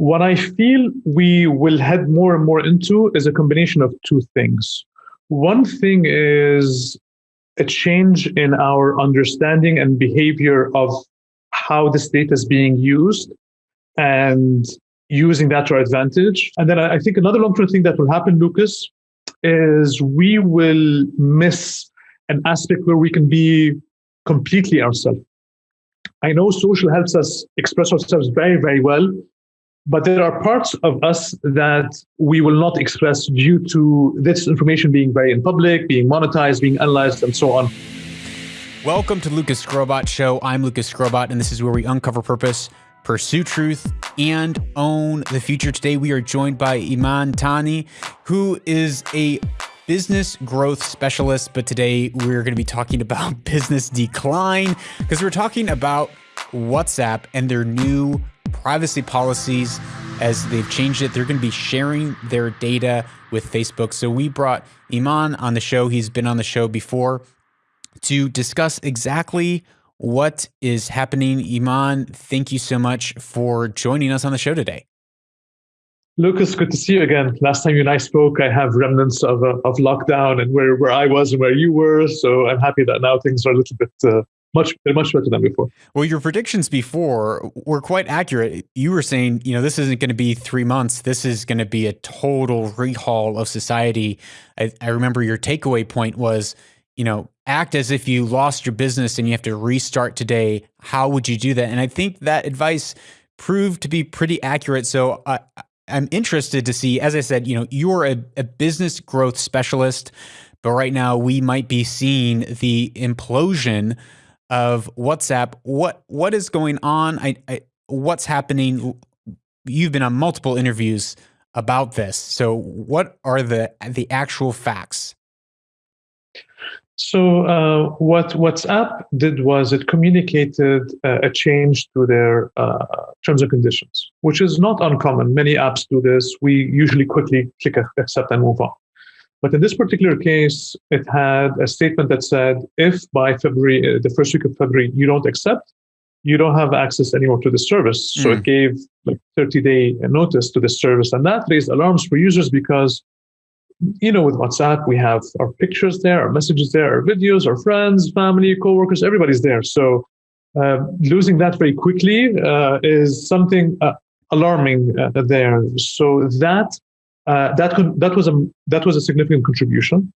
what I feel we will head more and more into is a combination of two things. One thing is a change in our understanding and behavior of how this data is being used and using that to our advantage. And then I think another long term thing that will happen, Lucas, is we will miss an aspect where we can be completely ourselves. I know social helps us express ourselves very, very well, but there are parts of us that we will not express due to this information being very in public, being monetized, being analyzed, and so on. Welcome to Lucas Skrobot Show. I'm Lucas Skrobot, and this is where we uncover purpose, pursue truth, and own the future. Today, we are joined by Ayman Itani, who is a business growth specialist. But today, we're going to be talking about business decline because we're talking about WhatsApp and their new privacy policies as they've changed it. They're going to be sharing their data with Facebook. So we brought Ayman on the show. He's been on the show before to discuss exactly what is happening. Ayman, thank you so much for joining us on the show today. Lucas, good to see you again. Last time you and I spoke, I have remnants of, uh, of lockdown and where, where I was and where you were. So I'm happy that now things are a little bit uh, much much better than before. Well, your predictions before were quite accurate. You were saying, you know, this isn't going to be three months. This is going to be a total rehaul of society. I, I remember your takeaway point was, you know, act as if you lost your business and you have to restart today. How would you do that? And I think that advice proved to be pretty accurate. So I, I'm interested to see, as I said, you know, you're a, a business growth specialist, but right now we might be seeing the implosion of WhatsApp. What what is going on? I, I what's happening? You've been on multiple interviews about this. So what are the the actual facts? So uh, what WhatsApp did was it communicated uh, a change to their uh, terms and conditions, which is not uncommon. Many apps do this. We usually quickly click accept and move on. But in this particular case, it had a statement that said, if by February, uh, the first week of February, you don't accept, you don't have access anymore to the service. So mm. it gave like 30 day notice to the service. And that raised alarms for users because, you know, with WhatsApp, we have our pictures there, our messages there, our videos, our friends, family, coworkers, everybody's there. So uh, losing that very quickly uh, is something uh, alarming uh, there. So that uh, that that was a that was a significant contribution.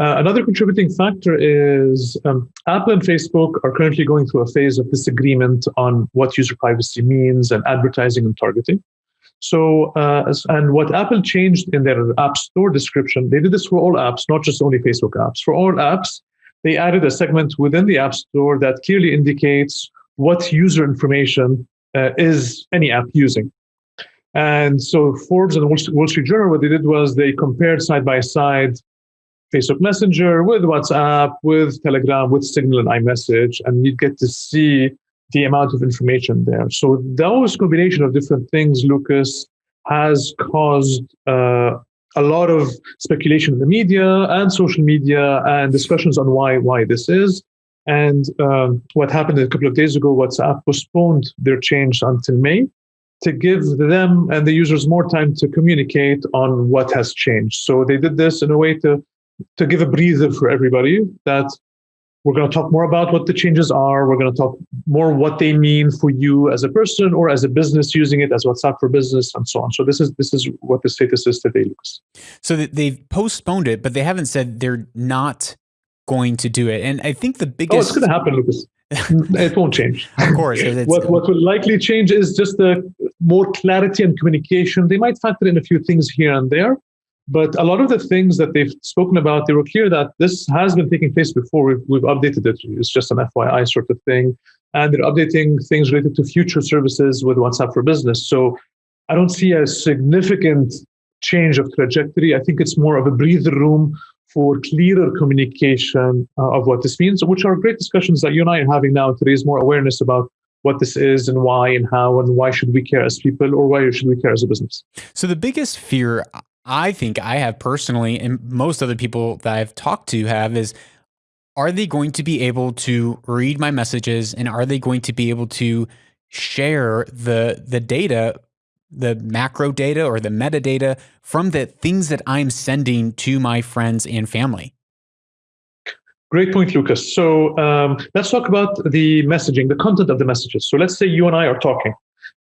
Uh, another contributing factor is um, Apple and Facebook are currently going through a phase of disagreement on what user privacy means and advertising and targeting. So, uh, and what Apple changed in their App Store description, they did this for all apps, not just only Facebook apps. For all apps, they added a segment within the App Store that clearly indicates what user information uh, is any app using. And so Forbes and Wall Street Journal, what they did was they compared side by side Facebook Messenger with WhatsApp, with Telegram, with Signal and iMessage, and you get to see the amount of information there. So those combination of different things, Lucas, has caused uh, a lot of speculation in the media and social media and discussions on why why this is. And um, what happened a couple of days ago, WhatsApp postponed their change until May to give them and the users more time to communicate on what has changed. So they did this in a way to to give a breather for everybody that we're going to talk more about what the changes are. We're going to talk more what they mean for you as a person or as a business using it as WhatsApp for business and so on. So this is this is what the status is today, Lucas. So they've postponed it, but they haven't said they're not going to do it. And I think the biggest oh, it's going to happen, Lucas. it won't change. Of course. what, what will likely change is just the more clarity and communication. They might factor in a few things here and there, but a lot of the things that they've spoken about, they were clear that this has been taking place before. We've, we've updated it. It's just an FYI sort of thing. And they're updating things related to future services with WhatsApp for Business. So I don't see a significant change of trajectory. I think it's more of a breather room for clearer communication uh, of what this means, which are great discussions that you and I are having now to raise more awareness about what this is and why and how and why should we care as people or why should we care as a business. So the biggest fear I think I have personally and most other people that I've talked to have is are they going to be able to read my messages and are they going to be able to share the the data the macro data or the metadata from the things that I'm sending to my friends and family? Great point, Lucas. So um, let's talk about the messaging, the content of the messages. So let's say you and I are talking.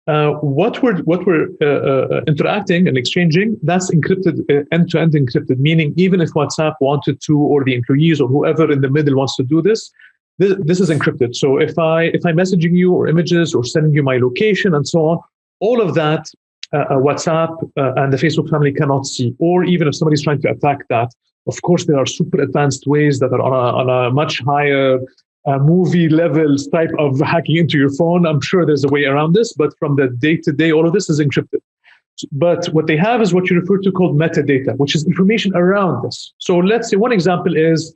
Uh, what we're what we're uh, uh, interacting and exchanging that's encrypted uh, end-to-end encrypted meaning even if whatsapp wanted to or the employees or whoever in the middle wants to do this this, this is encrypted so if i if i'm messaging you or images or sending you my location and so on all of that uh, uh, whatsapp and the facebook family cannot see or even if somebody's trying to attack that of course there are super advanced ways that are on a, on a much higher uh, movie levels type of hacking into your phone. I'm sure there's a way around this, but from the day to day, all of this is encrypted. But what they have is what you refer to called metadata, which is information around this. So let's say one example is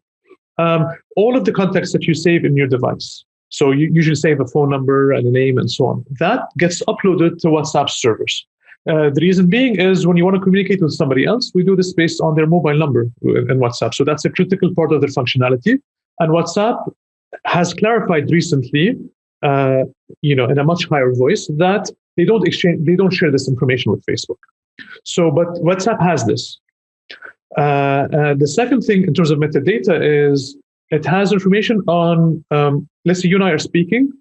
um, all of the contacts that you save in your device. So you usually save a phone number and a name and so on. That gets uploaded to WhatsApp servers. Uh, the reason being is when you want to communicate with somebody else, we do this based on their mobile number in WhatsApp. So that's a critical part of their functionality. And WhatsApp has clarified recently, uh, you know, in a much higher voice that they don't exchange, they don't share this information with Facebook. So, but WhatsApp has this. Uh, uh, the second thing in terms of metadata is it has information on, um, let's say you and I are speaking.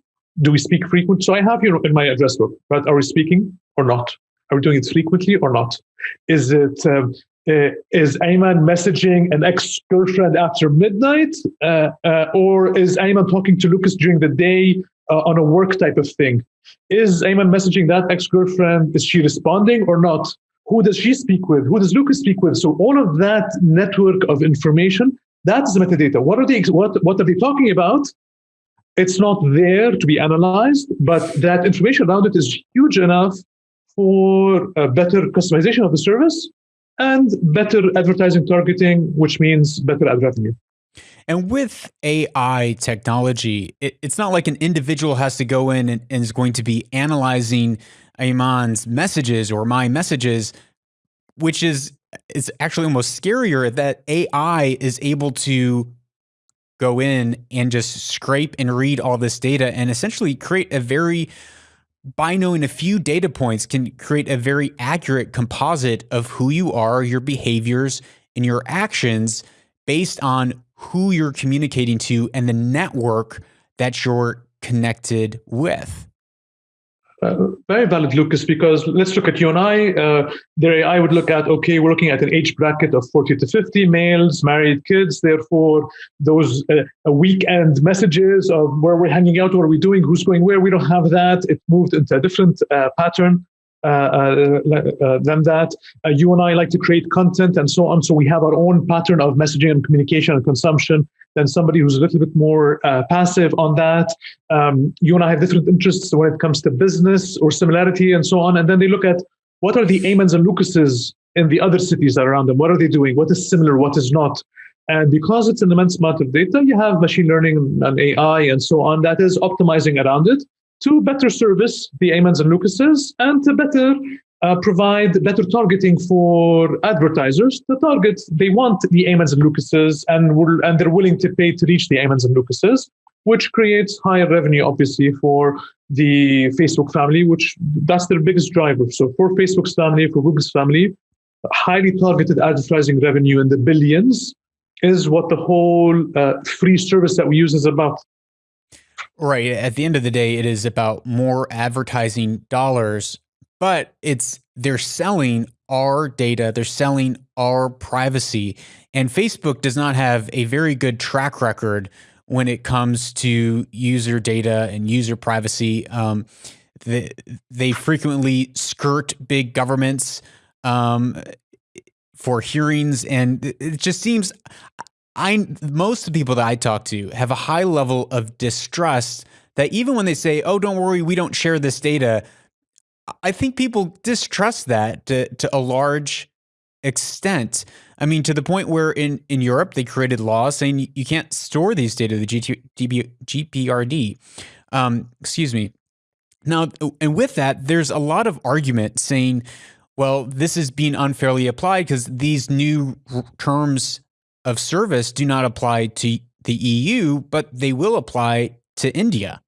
Do we speak frequently? So I have you in my address book, right? Are we speaking or not? Are we doing it frequently or not? Is it um, uh, is Ayman messaging an ex-girlfriend after midnight, uh, uh, or is Ayman talking to Lucas during the day uh, on a work type of thing? Is Ayman messaging that ex-girlfriend? Is she responding or not? Who does she speak with? Who does Lucas speak with? So all of that network of information, that's the metadata. What are they? What what are they talking about? It's not there to be analyzed, but that information around it is huge enough for a better customization of the service and better advertising targeting, which means better ad revenue. And with AI technology, it, it's not like an individual has to go in and, and is going to be analyzing Ayman's messages or my messages, which is is actually almost scarier that AI is able to go in and just scrape and read all this data and essentially create a very by knowing a few data points can create a very accurate composite of who you are, your behaviors, and your actions based on who you're communicating to and the network that you're connected with. Uh, very valid, Lucas, because let's look at you and I. Uh, there, I would look at, okay, we're looking at an age bracket of 40 to 50 males, married kids. Therefore, those uh, weekend messages of where we're hanging out, what are we doing, who's going where, we don't have that. It moved into a different uh, pattern. Uh, uh, uh, than that. you and I like to create content and so on. So we have our own pattern of messaging and communication and consumption than somebody who's a little bit more passive on that. Um, you and I have different interests when it comes to business or similarity and so on. And then they look at what are the Aymans and Lucases in the other cities around them? What are they doing? What is similar? What is not? And because it's an immense amount of data, you have machine learning and AI and so on that is optimizing around it to better service the Aymans and Lucases and to better uh, provide better targeting for advertisers. The target, they want the Aymans and Lucases and, will, and they're willing to pay to reach the Aymans and Lucases, which creates higher revenue, obviously, for the Facebook family, which that's their biggest driver. So for Facebook's family, for Google's family, highly targeted advertising revenue in the billions is what the whole uh, free service that we use is about. Right. At the end of the day, it is about more advertising dollars, but it's they're selling our data, they're selling our privacy. And Facebook does not have a very good track record when it comes to user data and user privacy. Um, they, they frequently skirt big governments um, for hearings, and it just seems I most of the people that I talk to have a high level of distrust that even when they say, "Oh, don't worry, we don't share this data," I think people distrust that to, to a large extent. I mean, to the point where in, in Europe they created laws saying you can't store these data, the GPRD. Um, excuse me. Now, and with that, there's a lot of argument saying, well, this is being unfairly applied because these new terms of service do not apply to the EU, but they will apply to India.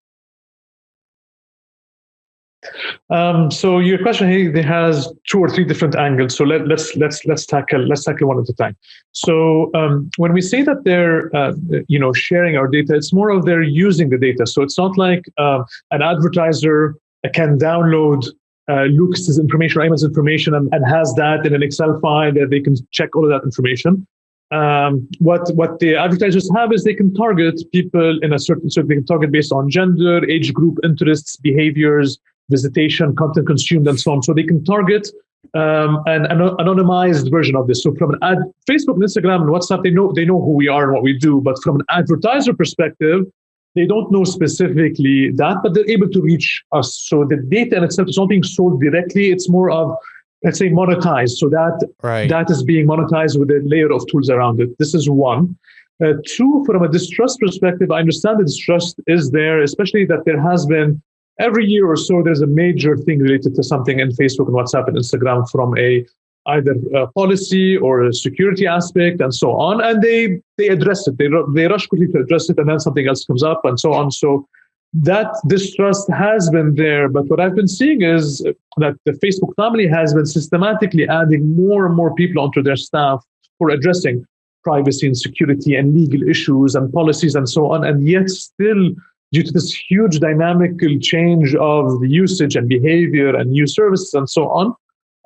Um, so your question hey, has two or three different angles. So let, us let's let's let's tackle let's tackle one at a time. So um, when we say that they're uh, you know sharing our data, it's more of they're using the data. So it's not like uh, an advertiser can download uh, Lucas's information or Ayman's information and, and, has that in an Excel file that they can check all of that information. Um, what what the advertisers have is they can target people in a certain so they can target based on gender, age group, interests, behaviors, visitation, content consumed, and so on. So they can target um, an, an, anonymized version of this. So from an ad, Facebook and Instagram and WhatsApp, they know they know who we are and what we do. But from an advertiser perspective, they don't know specifically that, but they're able to reach us. So the data in itself is not being sold directly. It's more of let's say monetized. So that right. that is being monetized with a layer of tools around it. This is one. Uh, two, from a distrust perspective, I understand the distrust is there, especially that there has been every year or so, there's a major thing related to something in Facebook and WhatsApp and Instagram from a either a policy or a security aspect and so on. And they they address it. They they rush quickly to address it, and then something else comes up and so on. So that distrust has been there. But what I've been seeing is that the Facebook family has been systematically adding more and more people onto their staff for addressing privacy and security and legal issues and policies and so on. And yet still due to this huge dynamical change of the usage and behavior and new services and so on,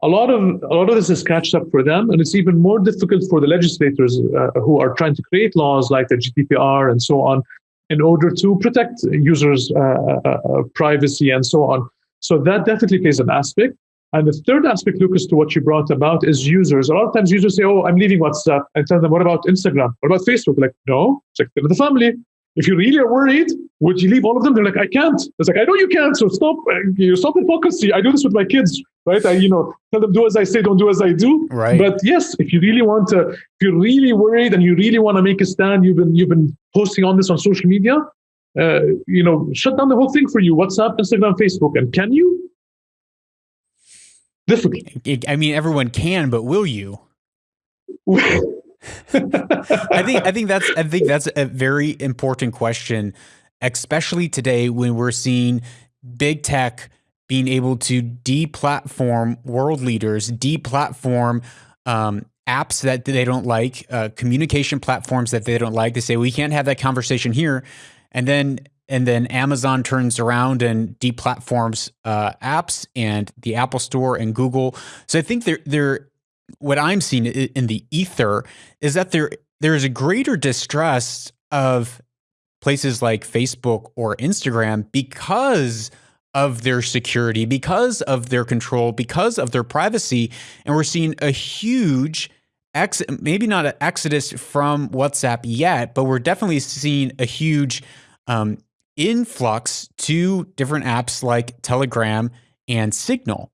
a lot of a lot of this is catched up for them, and it's even more difficult for the legislators uh, who are trying to create laws like the GDPR and so on, in order to protect users' uh, uh, uh, privacy and so on. So that definitely plays an aspect. And the third aspect, Lucas, to what you brought about is users. A lot of times users say, "Oh, I'm leaving WhatsApp," and tell them, "What about Instagram? What about Facebook?" Like, no, it's like the family. If you really are worried, would you leave all of them? They're like, I can't. It's like, I know you can't. So stop. Uh, you stop hypocrisy. I do this with my kids, right? I, you know, tell them do as I say, don't do as I do. Right. But yes, if you really want to, if you're really worried and you really want to make a stand, you've been you've been posting on this on social media. Uh, you know, shut down the whole thing for you. WhatsApp, Instagram, Facebook, and can you? Difficult. I mean, everyone can, but will you? I think I think that's I think that's a very important question, especially today when we're seeing big tech being able to deplatform world leaders, deplatform um, apps that they don't like, uh, communication platforms that they don't like. They say we can't have that conversation here, and then and then Amazon turns around and deplatforms uh, apps and the Apple Store and Google. So I think they're they're what I'm seeing in the ether is that there there is a greater distrust of places like Facebook or Instagram because of their security, because of their control, because of their privacy, and we're seeing a huge ex maybe not an exodus from WhatsApp yet, but we're definitely seeing a huge um, influx to different apps like Telegram and Signal.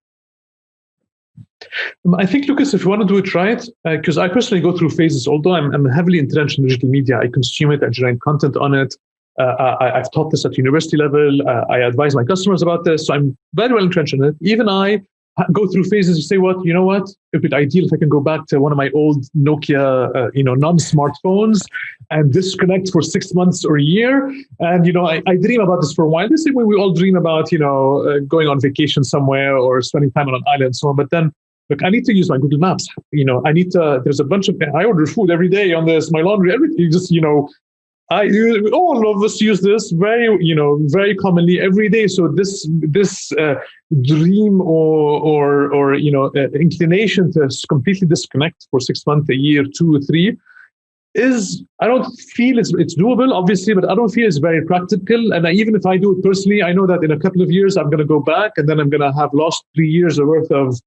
Um, I think, Lucas, if you want to do it right, because uh, I personally go through phases, although I'm, I'm, heavily entrenched in digital media, I consume it, I generate content on it. Uh, I, have taught this at university level. Uh, I advise my customers about this. So I'm very well entrenched in it. Even I go through phases. You say, what, you know what? It would be ideal if I can go back to one of my old Nokia, uh, you know, non-smartphones and disconnect for six months or a year. And, you know, I, I dream about this for a while. The same way we all dream about, you know, uh, going on vacation somewhere or spending time on an island and so on. But then look, I need to use my Google Maps. You know, I need to, there's a bunch of, I order food every day on this, my laundry, everything. Just, you know, I, all of us use this very, you know, very commonly every day. So this, this uh, dream or, or, or, you know, uh, inclination to completely disconnect for six months, a year, two or three, is I don't feel it's it's doable, obviously, but I don't feel it's very practical. And I, even if I do it personally, I know that in a couple of years I'm going to go back, and then I'm going to have lost three years worth of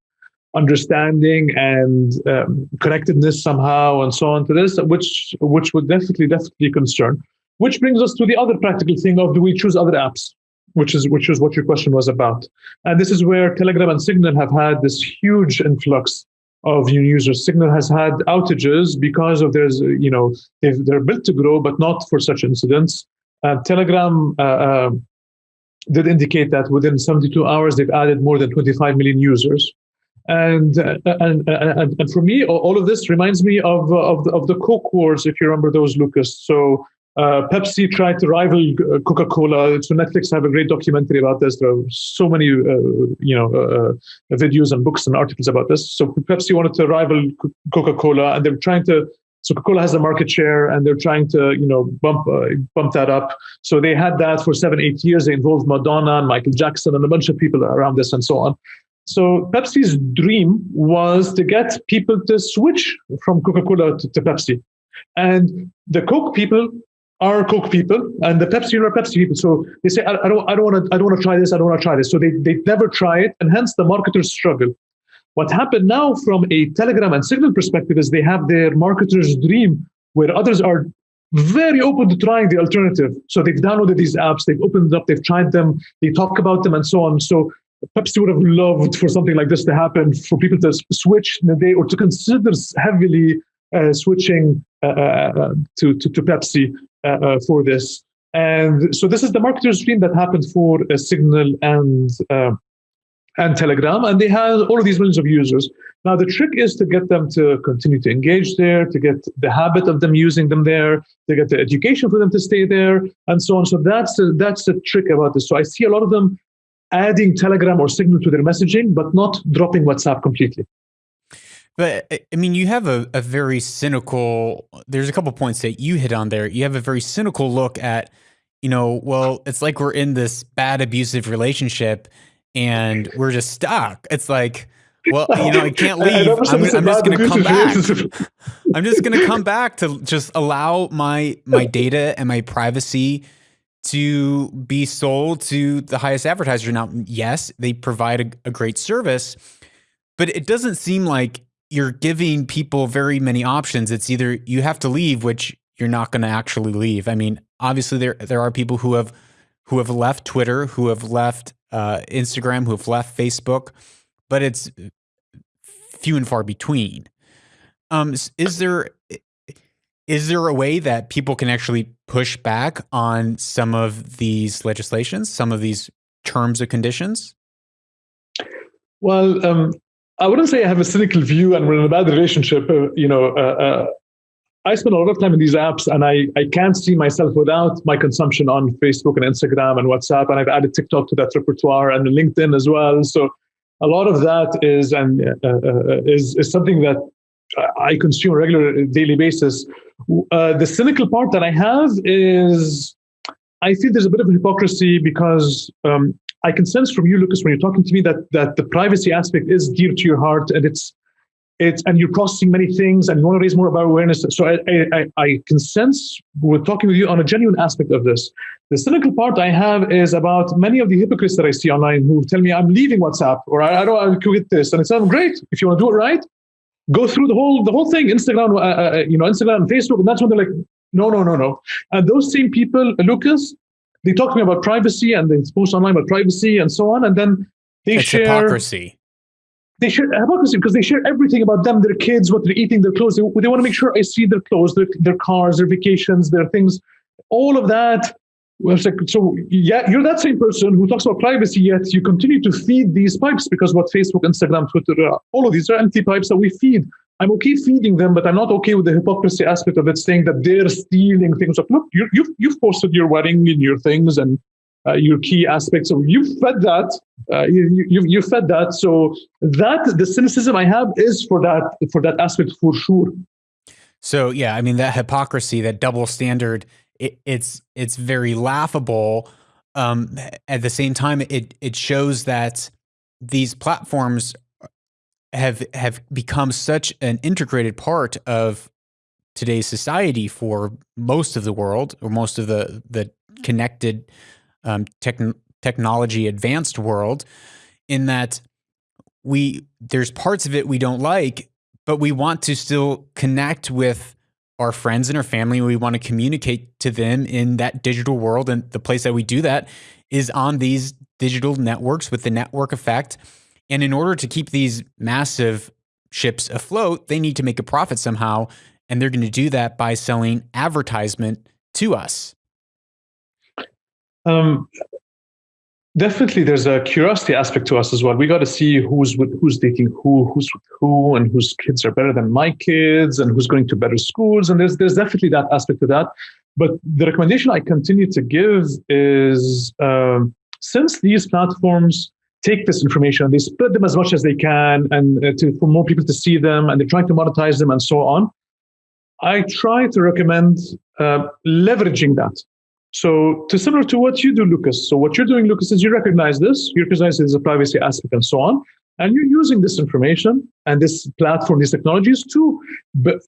understanding and um, connectedness somehow and so on to this, which which would definitely definitely concern. Which brings us to the other practical thing of do we choose other apps, which is which is what your question was about. And this is where Telegram and Signal have had this huge influx of new users. Signal has had outages because of there's you know they're built to grow, but not for such incidents. Uh, Telegram. Uh, uh, did indicate that within 72 hours they've added more than 25 million users and, uh, and, and and for me, all of this reminds me of of the, of the Coke Wars, if you remember those, Lucas. So Uh, Pepsi tried to rival uh, Coca-Cola. So Netflix have a great documentary about this. There are so many, uh, you know, uh, uh, videos and books and articles about this. So Pepsi wanted to rival Coca-Cola, and they're trying to. So Coca-Cola has a market share, and they're trying to, you know, bump uh, bump that up. So they had that for seven, eight years. They involved Madonna and Michael Jackson and a bunch of people around this and so on. So Pepsi's dream was to get people to switch from Coca-Cola to, to Pepsi. And the Coke people are Coke people and the Pepsi are Pepsi people. So they say, I, I don't, I don't want to, I don't want to try this. I don't want to try this. So they, they never try it. And hence the marketers struggle. What happened now from a Telegram and Signal perspective is they have their marketer's dream where others are very open to trying the alternative. So they've downloaded these apps, they've opened up, they've tried them, they talk about them and so on. So Pepsi would have loved for something like this to happen, for people to switch a day or to consider heavily uh, switching uh, uh, to, to, to, Pepsi uh, for this. And so this is the marketer's dream that happened for Signal and and Telegram, and they have all of these millions of users. Now the trick is to get them to continue to engage there, to get the habit of them using them there, to get the education for them to stay there, and so on. So that's the, that's the trick about this. So I see a lot of them adding Telegram or Signal to their messaging, but not dropping WhatsApp completely. But I mean, you have a, a very cynical, there's a couple points that you hit on there. You have a very cynical look at, you know, well, it's like we're in this bad abusive relationship and we're just stuck. It's like, well, you know, I can't leave. I'm, I'm just going to come back. I'm just going to come back to just allow my my data and my privacy to be sold to the highest advertiser. Now, yes, they provide a, a great service, but it doesn't seem like you're giving people very many options. It's either you have to leave, which you're not going to actually leave. I mean, obviously there there are people who have who have left Twitter, who have left uh, Instagram, who have left Facebook, but it's few and far between. Um, is there is there a way that people can actually push back on some of these legislations, some of these terms or conditions? Well, um, I wouldn't say I have a cynical view and we're in a bad relationship. Uh, you know, uh, uh, I spend a lot of time in these apps and I, I can't see myself without my consumption on Facebook and Instagram and WhatsApp. And I've added TikTok to that repertoire and LinkedIn as well. So a lot of that is and uh, uh, is, is something that I consume on a regular daily basis. Uh, the cynical part that I have is I feel there's a bit of hypocrisy because um, I can sense from you, Lucas, when you're talking to me that that the privacy aspect is dear to your heart and it's it's and you're processing many things and you want to raise more about awareness. So I, I, I can sense we're talking with you on a genuine aspect of this. The cynical part I have is about many of the hypocrites that I see online who tell me I'm leaving WhatsApp or I, I don't I quit this. And it's um, great if you want to do it right. Go through the whole the whole thing, Instagram, uh, uh, you know, Instagram and Facebook, and that's when they're like, no, no, no, no. And those same people, Lucas, they talk to me about privacy and they post online about privacy and so on, and then they it's share hypocrisy they share hypocrisy because they share everything about them, their kids, what they're eating, their clothes. They, they want to make sure I see their clothes, their, their cars, their vacations, their things, all of that. Well, so yeah, you're that same person who talks about privacy, yet you continue to feed these pipes because what Facebook, Instagram, Twitter, uh, all of these are empty pipes that we feed. I'm okay feeding them, but I'm not okay with the hypocrisy aspect of it, saying that they're stealing things. Like, look, you, you've you've posted your wedding and your things, and uh, your key aspects. So you've fed that. Uh, you, you you fed that. So that the cynicism I have is for that for that aspect for sure. So yeah, I mean that hypocrisy, that double standard, it, it's it's very laughable. Um, at the same time, it it shows that these platforms have have become such an integrated part of today's society for most of the world or most of the the connected um, technology advanced world in that we there's parts of it we don't like but we want to still connect with our friends and our family we want to communicate to them in that digital world and the place that we do that is on these digital networks with the network effect. And in order to keep these massive ships afloat they need to make a profit somehow and they're going to do that by selling advertisement to us. Um, definitely, there's a curiosity aspect to us as well. We got to see who's with, who's dating who, who's with who, and whose kids are better than my kids, and who's going to better schools. And there's there's definitely that aspect of that. But the recommendation I continue to give is um, since these platforms take this information, they spread them as much as they can, and uh, to, for more people to see them, and they're trying to monetize them and so on. I try to recommend uh, leveraging that. So, to similar to what you do, Lucas. So, what you're doing, Lucas, is you recognize this, you recognize there's a privacy aspect and so on, and you're using this information and this platform, these technologies to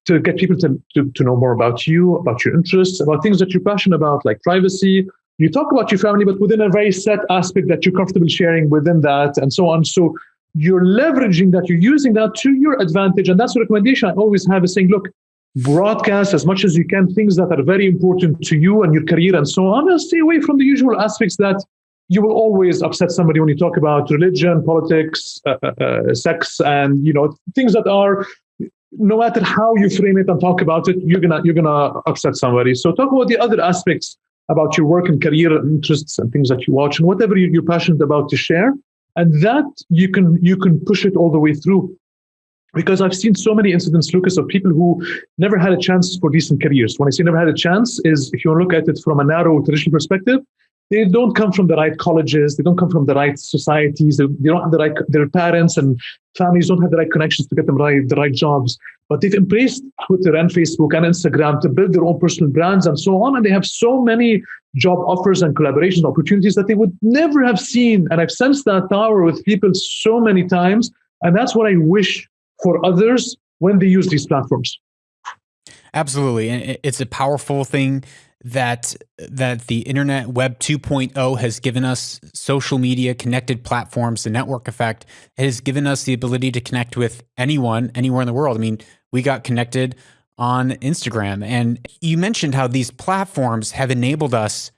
to get people to, to, to know more about you, about your interests, about things that you're passionate about, like privacy. You talk about your family, but within a very set aspect that you're comfortable sharing within that, and so on. So you're leveraging that, you're using that to your advantage. And that's the recommendation I always have is saying, look, broadcast as much as you can things that are very important to you and your career and so on, and stay away from the usual aspects that you will always upset somebody when you talk about religion, politics, uh, uh, uh, sex, and you know things that are no matter how you frame it and talk about it, you're gonna you're gonna upset somebody. So talk about the other aspects about your work and career interests and things that you watch and whatever you're passionate about to share, and that you can you can push it all the way through. Because I've seen so many incidents, Lucas, of people who never had a chance for decent careers. When I say never had a chance, is if you look at it from a narrow traditional perspective, they don't come from the right colleges they don't come from the right societies they, they don't have the right their parents and families don't have the right connections to get them right the right jobs but they've embraced twitter and facebook and instagram to build their own personal brands and so on and they have so many job offers and collaboration opportunities that they would never have seen and i've sensed that power with people so many times and that's what i wish for others when they use these platforms. Absolutely. And it's a powerful thing that that the internet web 2.0 has given us social media connected platforms the network effect has given us the ability to connect with anyone anywhere in the world. I mean we got connected on instagram. And you mentioned how these platforms have enabled us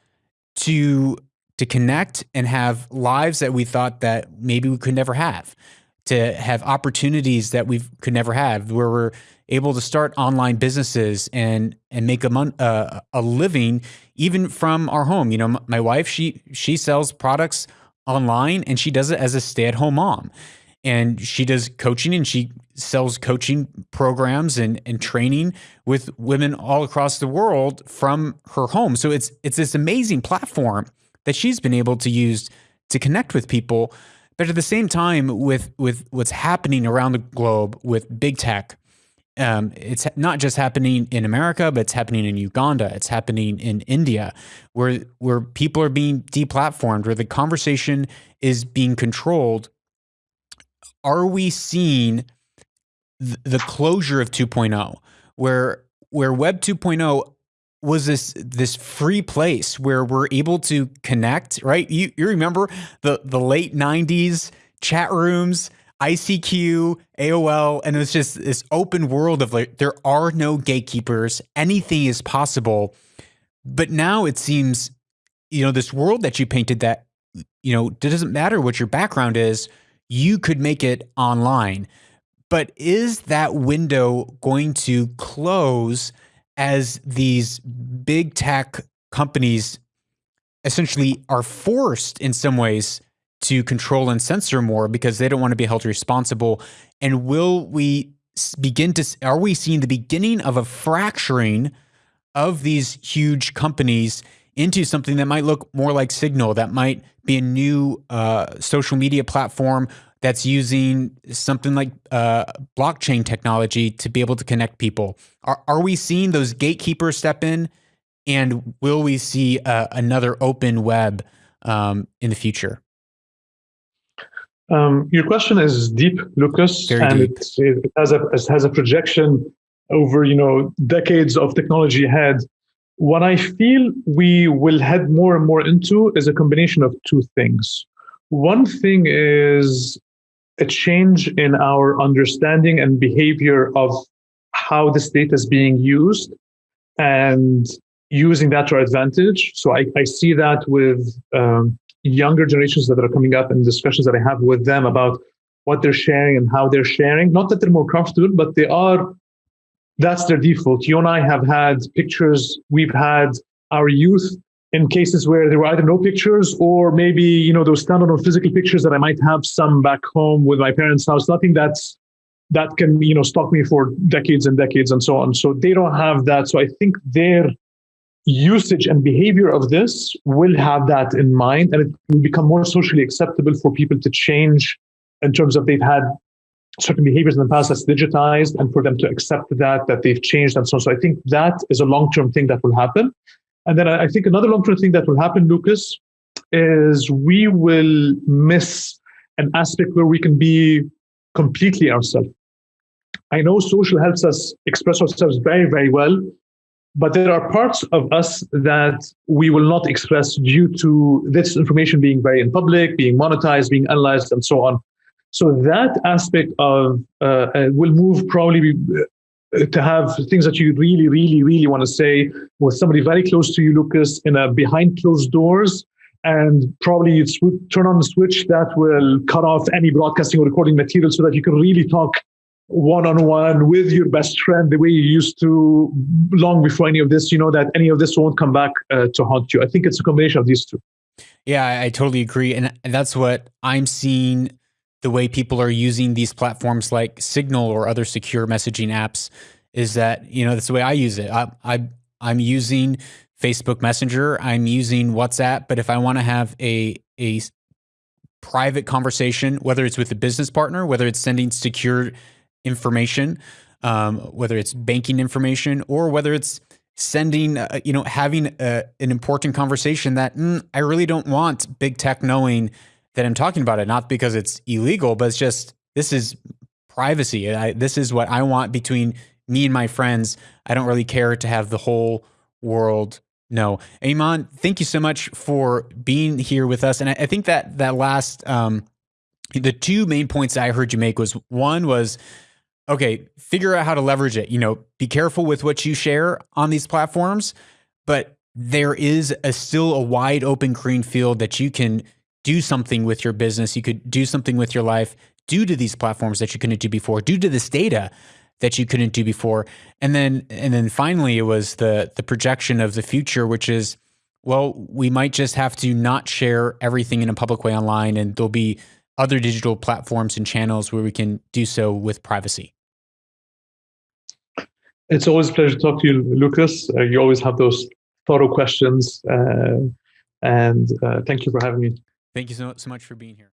to to connect and have lives that we thought that maybe we could never have to have opportunities that we could never have where we're able to start online businesses and and make a mon- uh, a living even from our home. You know, my wife she she sells products online and she does it as a stay at home mom, and she does coaching and she sells coaching programs and and training with women all across the world from her home. So it's it's this amazing platform that she's been able to use to connect with people. But at the same time, with with what's happening around the globe with big tech, um, it's not just happening in America, but it's happening in Uganda. It's happening in India, where where people are being deplatformed, where the conversation is being controlled. Are we seeing th- the closure of 2.0, where where Web 2.0 was this this free place where we're able to connect? Right? You you remember the the late 90s chat rooms ICQ, AOL, and it's just this open world of like there are no gatekeepers, anything is possible. But now it seems, you know, this world that you painted that, you know, it doesn't matter what your background is, you could make it online. But is that window going to close as these big tech companies essentially are forced in some ways to control and censor more because they don't want to be held responsible? And will we begin to, are we seeing the beginning of a fracturing of these huge companies into something that might look more like Signal, that might be a new uh, social media platform that's using something like uh, blockchain technology to be able to connect people. Are, are we seeing those gatekeepers step in? And will we see uh, another open web um, in the future? Um, your question is deep, Lucas, Very and deep. It, it, has a it has a projection over you know decades of technology ahead. What I feel we will head more and more into is a combination of two things. One thing is a change in our understanding and behavior of how this data is being used and using that to our advantage. So I, I see that with um, younger generations that are coming up and discussions that I have with them about what they're sharing and how they're sharing. Not that they're more comfortable, but they are, that's their default. You and I have had pictures, we've had our youth in cases where there were either no pictures or maybe, you know, those standalone physical pictures that I might have some back home with my parents' house, nothing that's that can, you know, stalk me for decades and decades and so on. So they don't have that. So I think their usage and behavior of this will have that in mind and it will become more socially acceptable for people to change in terms of they've had certain behaviors in the past that's digitized and for them to accept that that they've changed and so on so i think that is a long-term thing that will happen and then i think another long-term thing that will happen lucas is we will miss an aspect where we can be completely ourselves i know social helps us express ourselves very very well but there are parts of us that we will not express due to this information being very in public, being monetized, being analyzed, and so on. So that aspect of uh, uh will move probably to have things that you really, really, really want to say with somebody very close to you, Lucas, in a behind closed doors. And probably you turn on the switch that will cut off any broadcasting or recording material so that you can really talk one-on-one with your best friend the way you used to long before any of this you know that any of this won't come back uh, to haunt you. I think it's a combination of these two. Yeah I totally agree. And that's what i'm seeing the way people are using these platforms like signal or other secure messaging apps is that you know that's the way i use it. I, I i'm using facebook messenger i'm using whatsapp but if i want to have a a private conversation whether it's with a business partner whether it's sending secure information, um, whether it's banking information or whether it's sending, uh, you know, having a, an important conversation that mm, I really don't want big tech knowing that I'm talking about it, not because it's illegal, but it's just this is privacy. I, this is what I want between me and my friends. I don't really care to have the whole world know. Ayman, thank you so much for being here with us. And I, I think that that last, um, the two main points I heard you make was one was okay, figure out how to leverage it. You know, be careful with what you share on these platforms, but there is a still a wide open green field that you can do something with your business. You could do something with your life due to these platforms that you couldn't do before, due to this data that you couldn't do before. And then and then finally it was the the projection of the future, which is well, we might just have to not share everything in a public way online and there'll be other digital platforms and channels where we can do so with privacy. It's always a pleasure to talk to you, Lucas. Uh, you always have those thorough questions. Uh, and uh, thank you for having me. Thank you so, so much for being here.